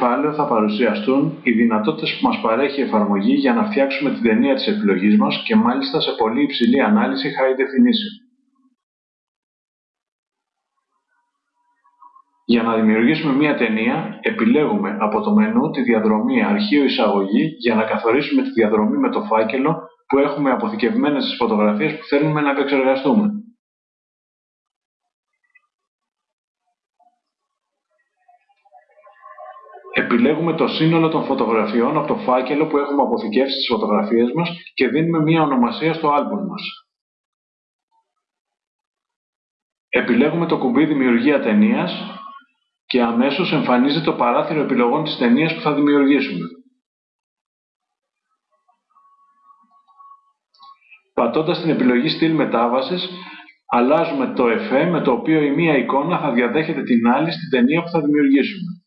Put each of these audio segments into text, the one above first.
κεφάλαιο θα παρουσιαστούν οι δυνατότητες που μας παρέχει η εφαρμογή για να φτιάξουμε την ταινία της επιλογής μας και μάλιστα σε πολύ υψηλή ανάλυση high definition. Για να δημιουργήσουμε μία ταινία, επιλέγουμε από το μενού τη διαδρομή αρχείο εισαγωγή για να καθορίσουμε τη διαδρομή με το φάκελο που έχουμε αποθηκευμένες στις φωτογραφίες που θέλουμε να επεξεργαστούμε. Επιλέγουμε το σύνολο των φωτογραφιών από το φάκελο που έχουμε αποθηκεύσει στις φωτογραφίες μας και δίνουμε μία ονομασία στο άλμπουμ μας. Επιλέγουμε το κουμπί Δημιουργία ταινίας και αμέσως εμφανίζεται το παράθυρο επιλογών της ταινίας που θα δημιουργήσουμε. Πατώντας την επιλογή στυλ μετάβασης, αλλάζουμε το εφέ με το οποίο η μία εικόνα θα διαδέχεται την άλλη στην ταινία που θα δημιουργήσουμε.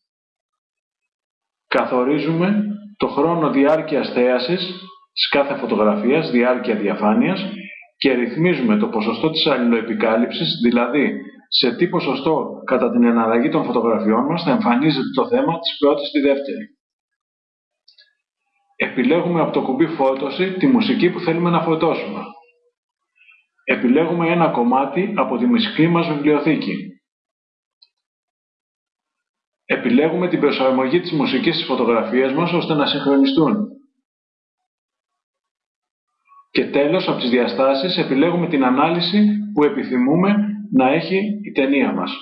Καθορίζουμε το χρόνο διάρκειας θέασης της κάθε φωτογραφίας, διάρκεια διαφάνειας και ρυθμίζουμε το ποσοστό της αλληλοεπικάλυψης, δηλαδή σε τι ποσοστό κατά την εναλλαγή των φωτογραφιών μας θα εμφανίζεται το θέμα της πρώτης στη δεύτερη. Επιλέγουμε από το κουμπί φώτωση τη μουσική που θέλουμε να φωτώσουμε. Επιλέγουμε ένα κομμάτι από τη μουσική μας βιβλιοθήκη. Επιλέγουμε την προσαρμογή της μουσικής στις φωτογραφίες μας ώστε να συγχρονιστούν. Και τέλος, από τις διαστάσεις, επιλέγουμε την ανάλυση που επιθυμούμε να έχει η ταινία μας.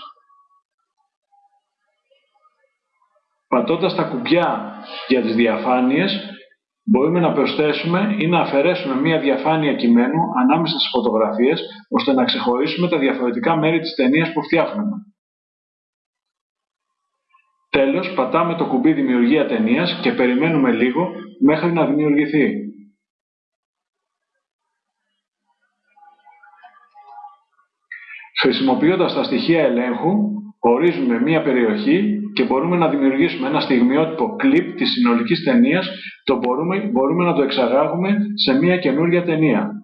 Πατώντας τα κουμπιά για τις διαφάνειες, μπορούμε να προσθέσουμε ή να αφαιρέσουμε μία διαφάνεια κειμένου ανάμεσα στις φωτογραφίες, ώστε να ξεχωρίσουμε τα διαφορετικά μέρη της ταινίας που φτιάχνουμε. Τέλος, πατάμε το κουμπί Δημιουργία ταινίας και περιμένουμε λίγο μέχρι να δημιουργηθεί. Χρησιμοποιώντας τα στοιχεία ελέγχου, ορίζουμε μία περιοχή και μπορούμε να δημιουργήσουμε ένα στιγμιότυπο κλιπ της συνολικής ταινίας, το μπορούμε, μπορούμε να το εξαγάγουμε σε μία καινούργια ταινία.